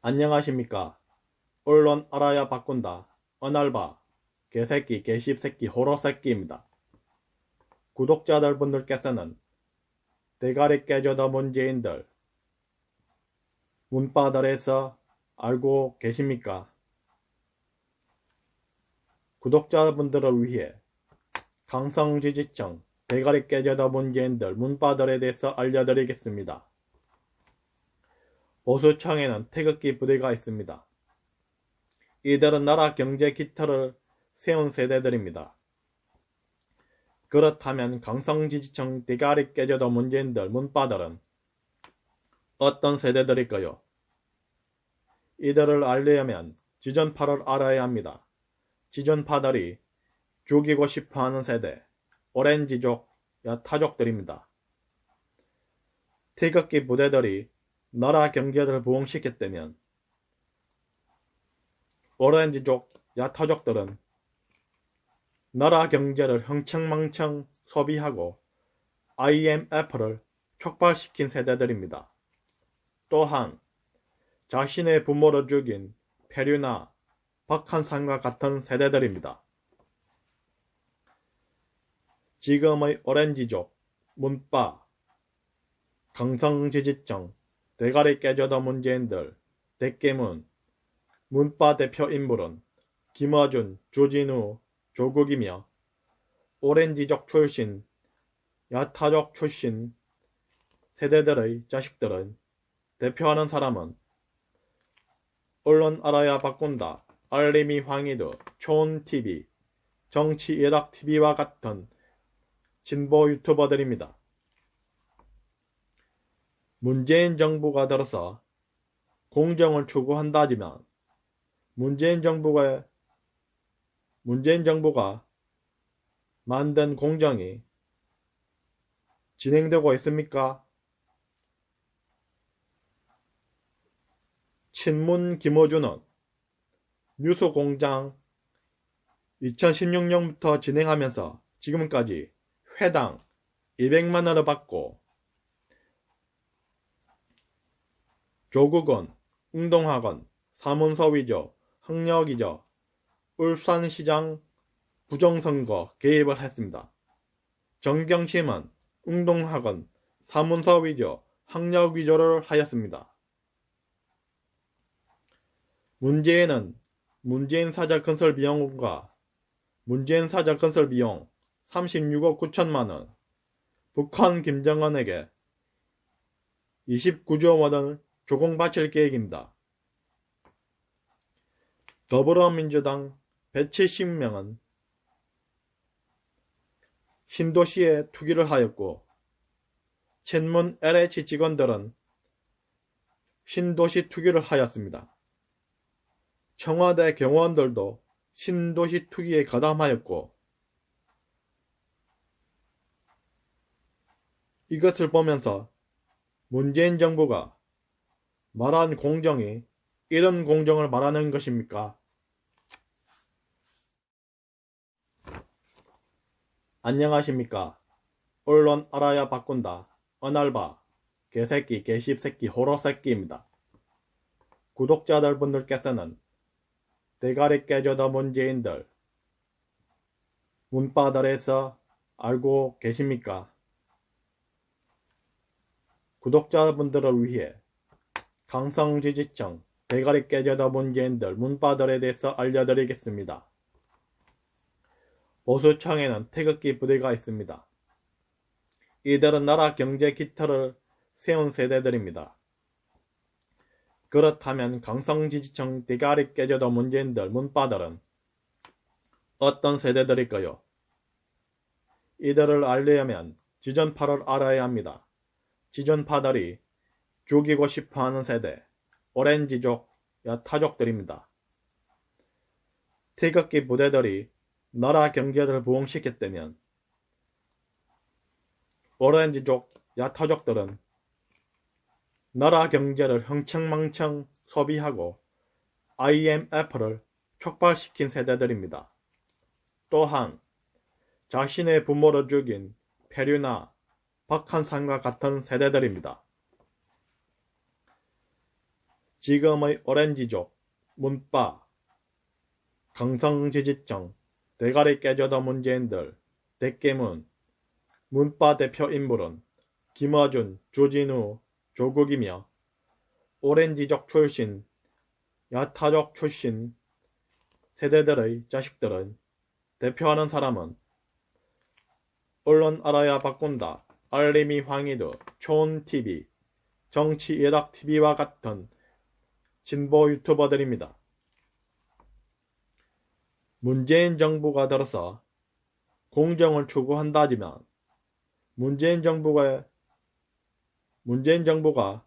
안녕하십니까. 언론 알아야 바꾼다. 어날바. 개새끼, 개씹새끼, 호러새끼입니다. 구독자들 분들께서는 대가리 깨져도 문재인들 문바들에서 알고 계십니까? 구독자분들을 위해 강성지지청 대가리 깨져도 문재인들 문바들에 대해서 알려드리겠습니다. 보수청에는 태극기 부대가 있습니다. 이들은 나라 경제 기틀을 세운 세대들입니다. 그렇다면 강성지지청 대가리 깨져도 문재인들 문바들은 어떤 세대들일까요? 이들을 알려면 지전파를 알아야 합니다. 지전파들이 죽이고 싶어하는 세대, 오렌지족, 야타족들입니다. 태극기 부대들이 나라 경제를 부흥시켰다면 오렌지족, 야타족들은 나라 경제를 흥청망청 소비하고 IMF를 촉발시킨 세대들입니다. 또한 자신의 부모를 죽인 페류나 박한산과 같은 세대들입니다. 지금의 오렌지족, 문바, 강성지지청, 대가리 깨져도 문재인들, 대깨문, 문바 대표 인물은 김어준, 조진우, 조국이며 오렌지족 출신, 야타족 출신 세대들의 자식들은 대표하는 사람은 언론 알아야 바꾼다, 알림이 황희도, 촌TV, 정치 일학TV와 같은 진보 유튜버들입니다. 문재인 정부가 들어서 공정을 추구한다지만 문재인 정부가 문재인 정부가 만든 공정이 진행되고 있습니까? 친문 김어준은 뉴스공장 2016년부터 진행하면서 지금까지 회당 200만원을 받고 조국은 운동학원, 사문서 위조, 학력 위조, 울산시장 부정선거 개입을 했습니다. 정경심은 운동학원, 사문서 위조, 학력 위조를 하였습니다. 문재인은 문재인 사자 건설 비용과 문재인 사자 건설 비용 36억 9천만원, 북한 김정은에게 29조 원을 조공 바칠 계획입니다. 더불어민주당 170명은 신도시에 투기를 하였고 친문 LH 직원들은 신도시 투기를 하였습니다. 청와대 경호원들도 신도시 투기에 가담하였고 이것을 보면서 문재인 정부가 말한 공정이 이런 공정을 말하는 것입니까? 안녕하십니까. 언론 알아야 바꾼다. 어날바. 개새끼, 개씹새끼, 호러새끼입니다. 구독자들 분들께서는 대가리 깨져도 문재인들 문바들에서 알고 계십니까? 구독자분들을 위해 강성지지청 대가리 깨져도 문재인들 문바들에 대해서 알려드리겠습니다. 보수청에는 태극기 부대가 있습니다. 이들은 나라 경제 기틀을 세운 세대들입니다. 그렇다면 강성지지청 대가리 깨져도 문재인들 문바들은 어떤 세대들일까요? 이들을 알려면 지전파를 알아야 합니다. 지전파들이 죽이고 싶어하는 세대, 오렌지족, 야타족들입니다. 태극기 부대들이 나라 경제를 부흥시켰다면 오렌지족, 야타족들은 나라 경제를 흥청망청 소비하고 IMF를 촉발시킨 세대들입니다. 또한 자신의 부모를 죽인 페류나 박한산과 같은 세대들입니다. 지금의 오렌지족, 문바, 강성지지청, 대가리 깨져도 문재인들, 대깨문, 문바 대표 인물은 김어준, 조진우, 조국이며 오렌지족 출신, 야타족 출신 세대들의 자식들은 대표하는 사람은 언론 알아야 바꾼다, 알림이 황희도, 촌TV, 정치 일학TV와 같은 진보 유튜버들입니다. 문재인 정부가 들어서 공정을 추구한다지만 문재인 정부가 문재인 정부가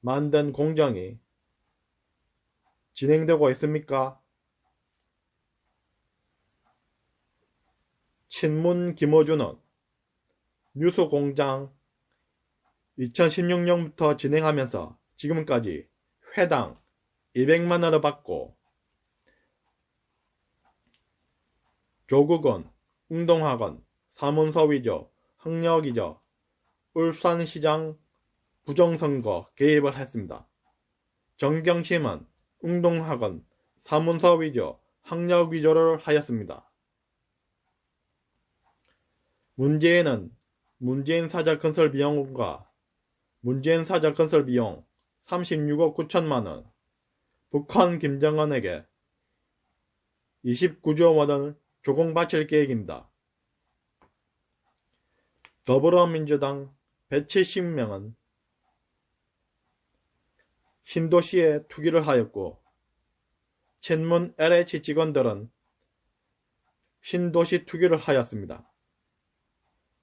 만든 공정이 진행되고 있습니까? 친문 김어준은 뉴스공장 2016년부터 진행하면서 지금까지 회당 200만원을 받고 조국은 운동학원, 사문서 위조, 학력 위조, 울산시장 부정선거 개입을 했습니다. 정경심은 운동학원, 사문서 위조, 학력 위조를 하였습니다. 문재인은 문재인 사자 건설 비용과 문재인 사자 건설 비용 36억 9천만원, 북한 김정은에게 29조 원을 조공 바칠 계획입니다. 더불어민주당 170명은 신도시에 투기를 하였고 친문 LH 직원들은 신도시 투기를 하였습니다.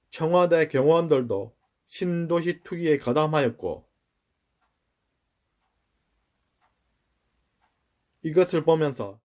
청와대 경호원들도 신도시 투기에 가담하였고 이것을 보면서